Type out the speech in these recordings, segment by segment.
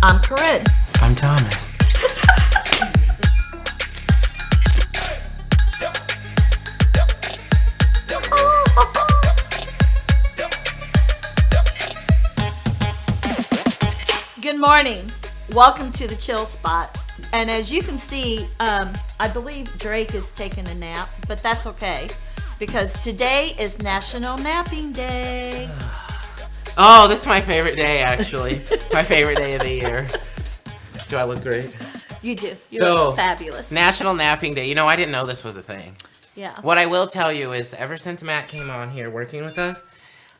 I'm Corinne. I'm Thomas. Good morning. Welcome to the chill spot. And as you can see, um, I believe Drake is taking a nap, but that's okay because today is National Napping Day. Oh, this is my favorite day, actually. my favorite day of the year. Do I look great? You do. You So, look fabulous. National Napping Day. You know, I didn't know this was a thing. yeah. What I will tell you is, ever since Matt came on here working with us,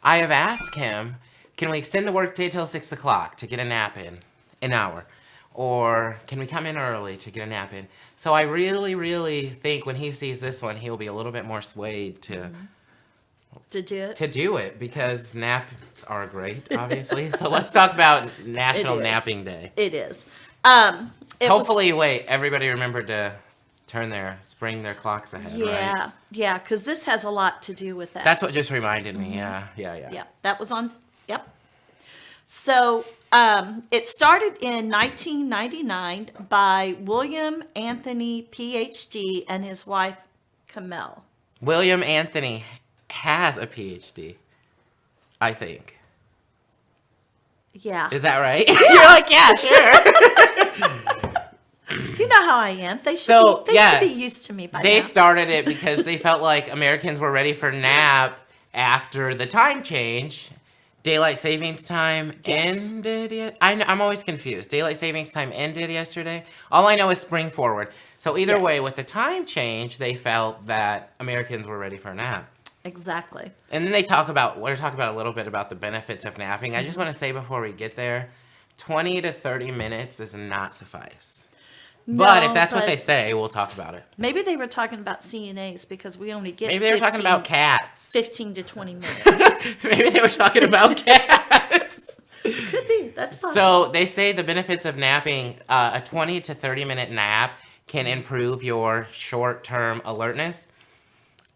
I have asked him, can we extend the workday till 6 o'clock to get a nap in? An hour. Or can we come in early to get a nap in? So I really, really think when he sees this one, he'll be a little bit more swayed to... Mm-hmm. To do it. to do it because naps are great, obviously. so let's talk about National. Napping Day. It is. Um, it was- Hopefully, wait, everybody remembered to turn their spring their clocks ahead, yeah, right? yeah, because this has a lot to do with that. That's what just reminded me. Yeah, yeah, yeah. Mm-hmm. Yeah, that was on. Yep. So um, it started in 1999 by William Anthony, PhD, and his wife Camille. William Anthony has a PhD, I think. Yeah, Is that right? You're like, yeah, sure. you know how I am. They should. So, be, they yeah, should be used to me by they now. They started it because they felt like Americans were ready for nap after the time change. Daylight savings time Yes. ended yet? I I'm always confused. Daylight savings time ended yesterday. All I know is spring forward. So either way, with the time change, they felt that Americans were ready for a nap. Exactly. And then they talk about, we're talking about a little bit about the benefits of napping. I just want to say before we get there, 20 to 30 minutes does not suffice. But if No, that's what they say, we'll talk about it. maybe they were talking about CNAs because we only get. Maybe they were talking about cats. 15 to 20 minutes. Maybe they were talking about cats. Could be. That's possible. so they say the benefits of napping, uh, a 20 to 30 minute nap can improve your short term alertness.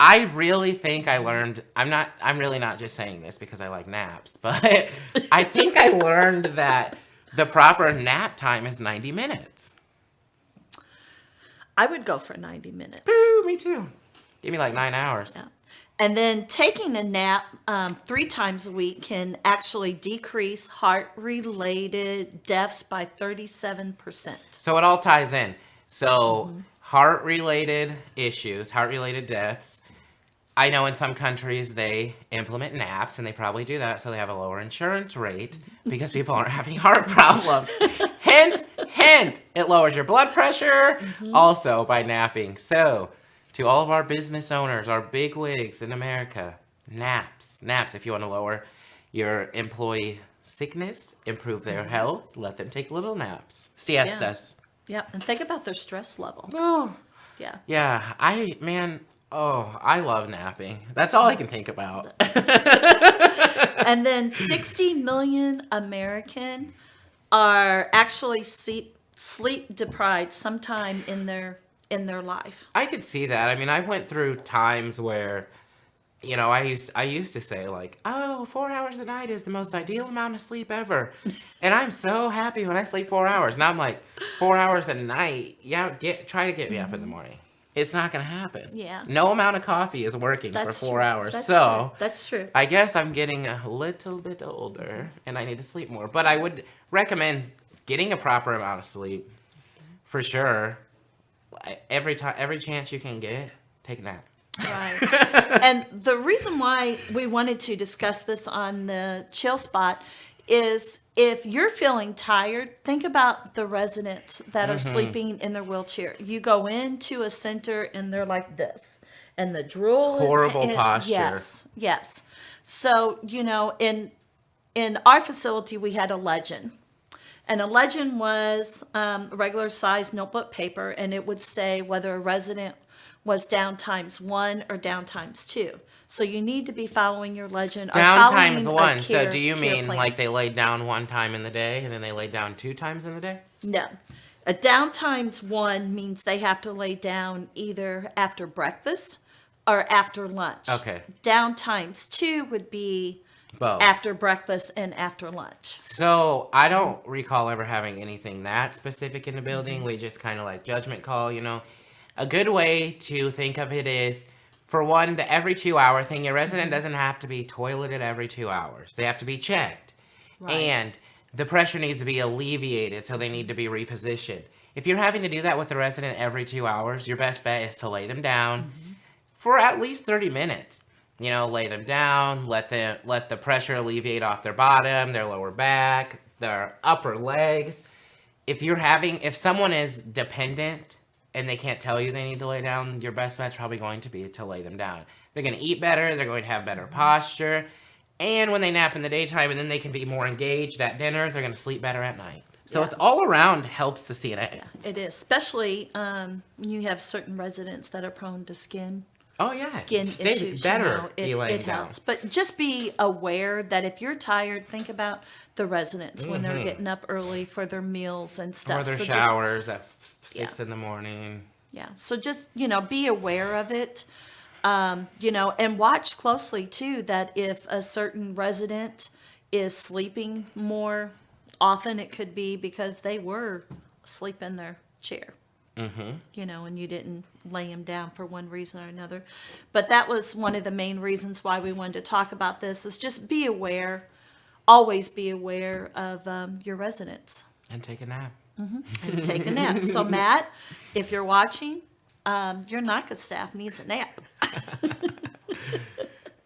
I really think I learned, I'm not, I'm really not just saying this because I like naps, but I think I learned that the proper nap time is 90 minutes. I would go for 90 minutes. Ooh, me too. Give me like nine hours. Yeah. And then taking a nap um, three times a week can actually decrease heart related deaths by 37%. So it all ties in. So Mm-hmm. heart related issues, heart related deaths. I know in some countries they implement naps and they probably do that so they have a lower insurance rate because people aren't having heart problems. hint, hint, it lowers your blood pressure Mm-hmm. also by napping. So, to all of our business owners, our big wigs in America, naps, naps if you want to lower your employee sickness, improve their health, let them take little naps. Siestas. Yeah. And think about their stress level. Oh. Yeah. Yeah, I man, oh, I love napping. That's all I can think about. and then 60 million American are actually sleep, sleep deprived sometime in their in their life. I could see that. I mean, I went through times where you know, I used I used to say like, "Oh, four hours a night is the most ideal amount of sleep ever," and I'm so happy when I sleep four hours. Now I'm like, four hours a night, yeah, get try to get me up in the mm-hmm. morning. It's not gonna happen. Mm-hmm. Yeah. No amount of coffee is working That's for four true. hours. That's so true. That's true. I guess I'm getting a little bit older and I need to sleep more. But I would recommend getting a proper amount of sleep for sure. Every time, every chance you can get, take a nap. Right. and the reason why we wanted to discuss this on the chill spot is if you're feeling tired, think about the residents that are sleeping in their wheelchair. You go into a center and they're like this, and the drool is Horrible and- posture. Yes, yes. So you know, in in our facility, we had a legend. And a legend was um, regular size notebook paper, and it would say whether a resident was down times one or down times two. So you need to be following your legend. Down times one. so do you mean plan. like they laid down one time in the day and then they laid down two times in the day? No. A down times one means they have to lay down either after breakfast or after lunch. Okay. Down times two would be Both. after breakfast and after lunch. So I don't recall ever having anything that specific in the building. Mm-hmm. We just kind of like judgment call, you know. A good way to think of it is, for one, the every two hour thing. Your resident mm-hmm. doesn't have to be toileted every two hours. They have to be checked, Right. and the pressure needs to be alleviated, so they need to be repositioned. If you're having to do that with the resident every two hours, your best bet is to lay them down mm-hmm. for at least 30 minutes. You know, lay them down, let the let the pressure alleviate off their bottom, their lower back, their upper legs. If you're having if someone is dependent and they can't tell you they need to lay down, your best bet's probably going to be to lay them down. They're going to eat better, they're going to have better posture, and when they nap in the daytime and then they can be more engaged at dinner, they're going to sleep better at night. So Yeah. it's all around helps to see it. It is, especially um, when you have certain residents that are prone to skin Oh yeah. skin issues. better you know, it, it down. helps. But just be aware that if you're tired, think about the residents when they're getting up early for their meals and stuff. Mm-hmm. Or their So just- showers at f- six in the morning. yeah. So just, you know, be aware of it. Um, you know, and watch closely too that if a certain resident is sleeping more often, it could be because they were asleep in their chair. Mm-hmm. You know, and you didn't lay him down for one reason or another. But that was one of the main reasons why we wanted to talk about this is just be aware, always be aware of um, your residents And take a nap. and take a nap. So, Matt, if you're watching, um, your NACA staff needs a nap.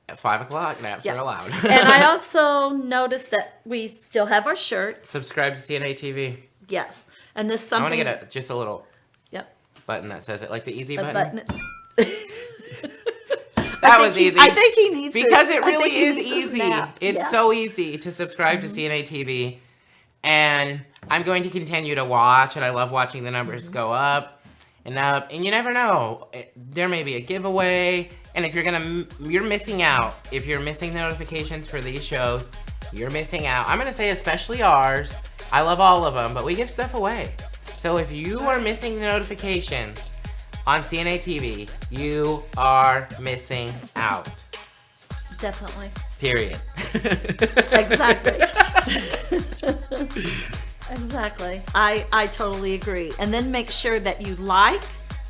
At five o'clock, naps Yeah. are allowed. And I also noticed that we still have our shirts. Subscribe to CNA TV. Yes. And this I want something. to get a, just a little. Button that says it, like the easy A button. button. That was he- easy. I think he needs because it really is easy. It's Yeah. Mm-hmm. so easy to subscribe to CNA TV, and I'm going to continue to watch. And I love watching the numbers Mm-hmm. go up and up. And you never know, It- there may be a giveaway. And if you're gonna, you're missing out. If you're missing the notifications for these shows, you're missing out. I'm gonna say especially ours. I love all of them, but we give stuff away. So if you are missing the notifications on CNA TV, you are missing out. Definitely. Period. Exactly. exactly. I, I totally agree. And then make sure that you like,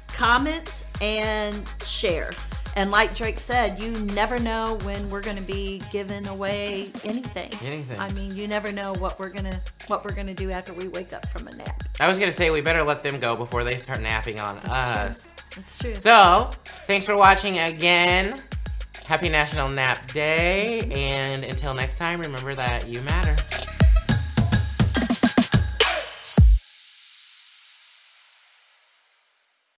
comment, and share. And like Drake said, you never know when we're going to be giving away anything. Anything. I mean, you never know what we're gonna what we're gonna do after we wake up from a nap. I was gonna say we better let them go before they start napping on us. That's true. So, thanks for watching again. Happy National Nap Day, and until next time, remember that you matter.